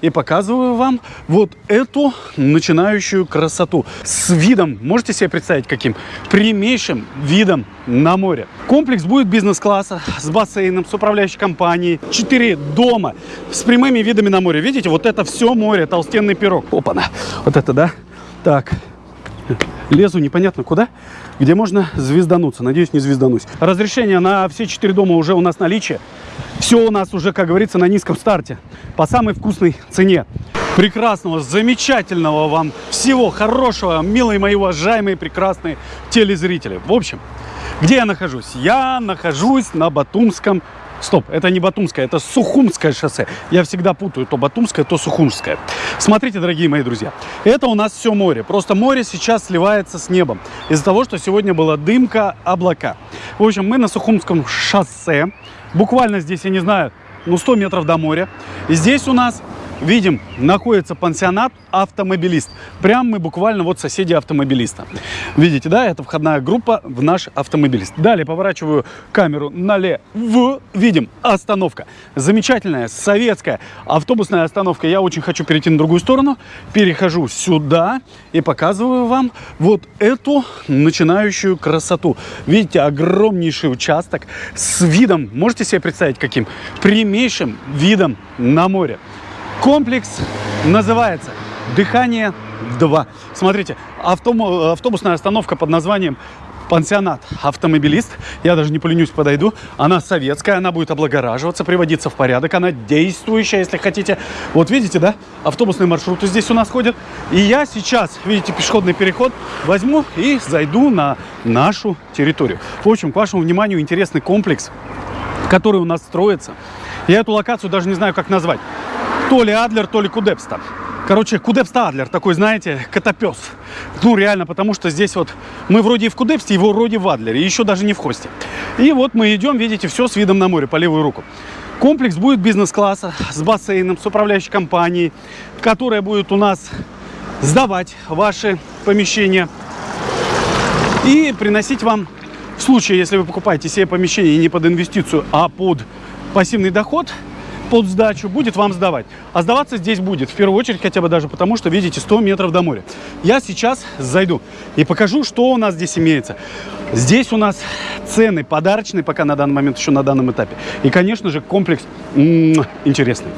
и показываю вам вот эту начинающую красоту. С видом, можете себе представить каким? Прямейшим видом на море. Комплекс будет бизнес-класса с бассейном, с управляющей компанией. Четыре дома с прямыми видами на море. Видите, вот это все море, толстенный пирог. Опа-на, вот это, да? Так, лезу непонятно куда, где можно звездануться. Надеюсь, не звезданусь. Разрешение на все четыре дома уже у нас наличие. Все у нас уже, как говорится, на низком старте. По самой вкусной цене. Прекрасного, замечательного вам всего хорошего, милые мои уважаемые, прекрасные телезрители. В общем, где я нахожусь? Я нахожусь на Батумском Стоп, это не Батумское, это Сухумское шоссе. Я всегда путаю то Батумское, то Сухумское. Смотрите, дорогие мои друзья, это у нас все море. Просто море сейчас сливается с небом. Из-за того, что сегодня была дымка, облака. В общем, мы на Сухумском шоссе. Буквально здесь, я не знаю, ну 100 метров до моря. И здесь у нас видим, находится пансионат автомобилист. Прям мы буквально вот соседи автомобилиста. Видите, да, это входная группа в наш автомобилист. Далее поворачиваю камеру налево. Видим, остановка. Замечательная, советская автобусная остановка. Я очень хочу перейти на другую сторону. Перехожу сюда и показываю вам вот эту начинающую красоту. Видите, огромнейший участок с видом, можете себе представить каким? Прямейшим видом на море. Комплекс называется «Дыхание 2». Смотрите, автобусная остановка под названием пансионат автомобилист. Я даже не поленюсь, подойду. Она советская, она будет облагораживаться, приводиться в порядок. Она действующая, если хотите. Вот видите, да? Автобусные маршруты здесь у нас ходят. И я сейчас, видите, пешеходный переход возьму и зайду на нашу территорию. В общем, к вашему вниманию интересный комплекс, который у нас строится. Я эту локацию даже не знаю, как назвать то ли Адлер, то ли Кудепста. Короче, Кудепста Адлер, такой, знаете, котопес. Ну, реально, потому что здесь вот мы вроде и в Кудепсте, его вроде в Адлере, еще даже не в Хосте. И вот мы идем, видите, все с видом на море, по левую руку. Комплекс будет бизнес-класса, с бассейном, с управляющей компанией, которая будет у нас сдавать ваши помещения и приносить вам, в случае, если вы покупаете себе помещение не под инвестицию, а под пассивный доход – под сдачу будет вам сдавать. А сдаваться здесь будет, в первую очередь, хотя бы даже потому, что, видите, 100 метров до моря. Я сейчас зайду и покажу, что у нас здесь имеется. Здесь у нас цены подарочные, пока на данный момент, еще на данном этапе. И, конечно же, комплекс интересный.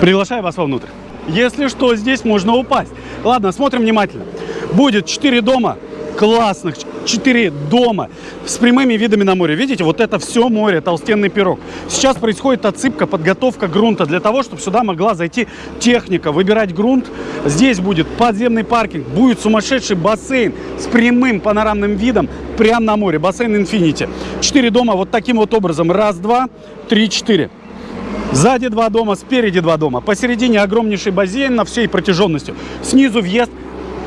Приглашаю вас вовнутрь. Если что, здесь можно упасть. Ладно, смотрим внимательно. Будет 4 дома классных, 4 дома с прямыми видами на море. Видите, вот это все море, толстенный пирог. Сейчас происходит отсыпка, подготовка грунта для того, чтобы сюда могла зайти техника, выбирать грунт. Здесь будет подземный паркинг, будет сумасшедший бассейн с прямым панорамным видом прямо на море. Бассейн Infinity. Четыре дома вот таким вот образом. Раз, два, три, четыре. Сзади два дома, спереди два дома. Посередине огромнейший бассейн на всей протяженностью. Снизу въезд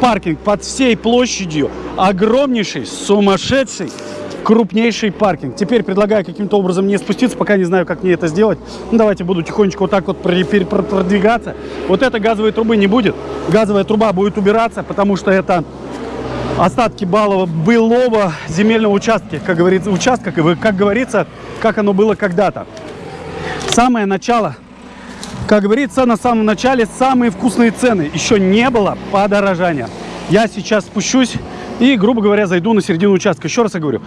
паркинг под всей площадью. Огромнейший, сумасшедший, крупнейший паркинг. Теперь предлагаю каким-то образом не спуститься, пока не знаю, как мне это сделать. Ну, давайте буду тихонечко вот так вот продвигаться. Вот этой газовой трубы не будет. Газовая труба будет убираться, потому что это остатки баллова былого земельного участка, как говорится, участка, как говорится, как оно было когда-то. Самое начало как говорится, на самом начале самые вкусные цены. Еще не было подорожания. Я сейчас спущусь и, грубо говоря, зайду на середину участка. Еще раз я говорю,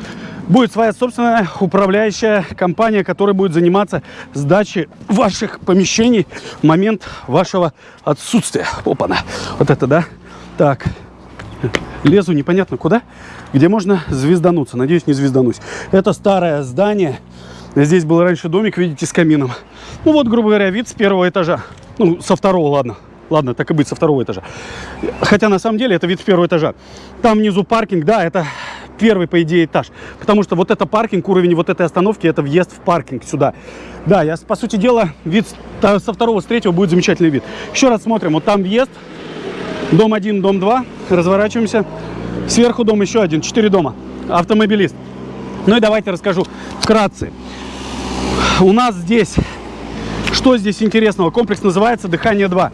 будет своя собственная управляющая компания, которая будет заниматься сдачей ваших помещений в момент вашего отсутствия. Опа-на. Вот это, да? Так. Лезу непонятно куда, где можно звездануться. Надеюсь, не звезданусь. Это старое здание. Здесь был раньше домик, видите, с камином. Ну вот, грубо говоря, вид с первого этажа. Ну, со второго, ладно. Ладно, так и быть, со второго этажа. Хотя, на самом деле, это вид с первого этажа. Там внизу паркинг, да, это первый, по идее, этаж. Потому что вот это паркинг, уровень вот этой остановки, это въезд в паркинг сюда. Да, я, по сути дела, вид со второго, с третьего будет замечательный вид. Еще раз смотрим. Вот там въезд. Дом 1, дом 2. Разворачиваемся. Сверху дом еще один. Четыре дома. Автомобилист. Ну и давайте расскажу вкратце. У нас здесь что здесь интересного? Комплекс называется «Дыхание-2».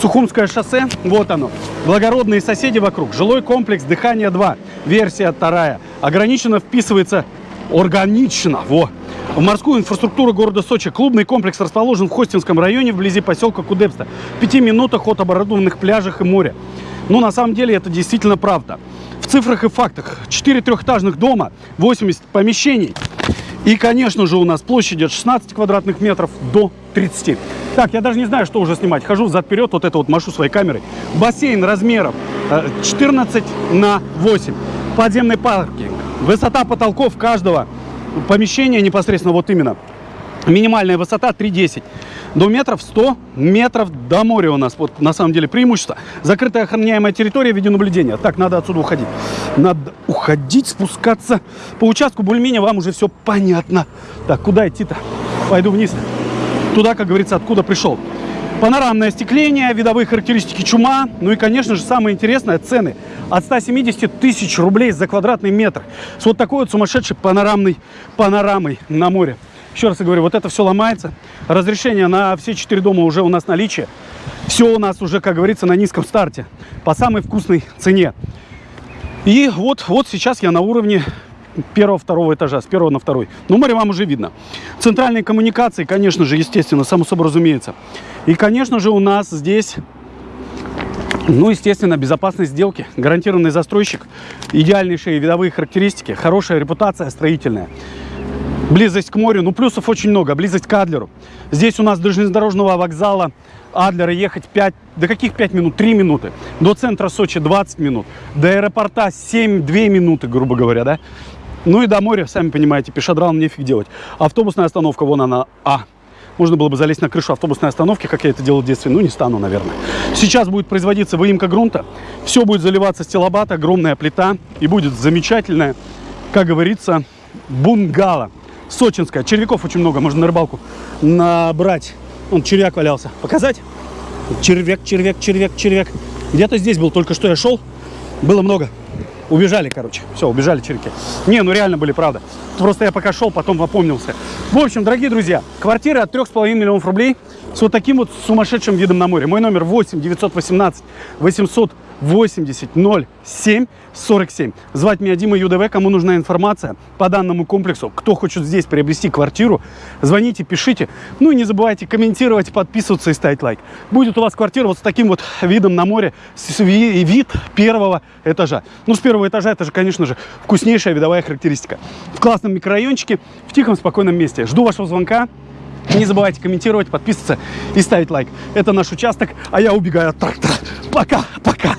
Сухумское шоссе, вот оно. Благородные соседи вокруг. Жилой комплекс «Дыхание-2». Версия вторая. Ограниченно вписывается, органично, во, в морскую инфраструктуру города Сочи. Клубный комплекс расположен в Хостинском районе вблизи поселка Кудепста. В пяти минутах от оборудованных пляжах и моря. Но на самом деле это действительно правда. В цифрах и фактах. 4 трехэтажных дома, 80 помещений. И, конечно же, у нас площадь от 16 квадратных метров до 30. Так, я даже не знаю, что уже снимать. Хожу взад-вперед, вот это вот машу своей камерой. Бассейн размером э, 14 на 8. Подземный паркинг. Высота потолков каждого помещения непосредственно вот именно. Минимальная высота 3,10. До метров 100 метров до моря у нас. Вот на самом деле преимущество. Закрытая охраняемая территория в виде наблюдения. Так, надо отсюда уходить. Надо уходить, спускаться. По участку более-менее вам уже все понятно. Так, куда идти-то? Пойду вниз. Туда, как говорится, откуда пришел. Панорамное остекление, видовые характеристики чума. Ну и, конечно же, самое интересное, цены. От 170 тысяч рублей за квадратный метр. С вот такой вот сумасшедшей панорамной панорамой на море. Еще раз я говорю, вот это все ломается. Разрешение на все четыре дома уже у нас наличие. Все у нас уже, как говорится, на низком старте. По самой вкусной цене. И вот, вот сейчас я на уровне первого, второго этажа, с первого на второй. Ну, море вам уже видно. Центральные коммуникации, конечно же, естественно, само собой разумеется. И, конечно же, у нас здесь, ну, естественно, безопасность сделки, гарантированный застройщик, идеальнейшие видовые характеристики, хорошая репутация строительная. Близость к морю, ну плюсов очень много, близость к Адлеру. Здесь у нас до железнодорожного вокзала Адлера ехать 5, до каких 5 минут? 3 минуты. До центра Сочи 20 минут. До аэропорта 7-2 минуты, грубо говоря, да? Ну и до моря, сами понимаете, пешедралом нефиг делать. Автобусная остановка, вон она, А. Можно было бы залезть на крышу автобусной остановки, как я это делал в детстве. Ну, не стану, наверное. Сейчас будет производиться выемка грунта. Все будет заливаться стилобат, огромная плита. И будет замечательная, как говорится, бунгало. Сочинская. Червяков очень много. Можно на рыбалку набрать. Он червяк валялся. Показать? Червяк, червяк, червяк, червяк. Где-то здесь был. Только что я шел. Было много. Убежали, короче. Все, убежали червяки. Не, ну реально были, правда. Просто я пока шел, потом опомнился. В общем, дорогие друзья, квартира от 3,5 миллионов рублей с вот таким вот сумасшедшим видом на море. Мой номер 8 918 800 80 07 47. Звать меня Дима ЮДВ. Кому нужна информация по данному комплексу, кто хочет здесь приобрести квартиру, звоните, пишите. Ну и не забывайте комментировать, подписываться и ставить лайк. Будет у вас квартира вот с таким вот видом на море, вид первого этажа. Ну, с первого этажа это же, конечно же, вкуснейшая видовая характеристика. В классном микрорайончике, в тихом, спокойном месте. Жду вашего звонка. Не забывайте комментировать, подписываться и ставить лайк. Это наш участок, а я убегаю от трактора. Пока, пока.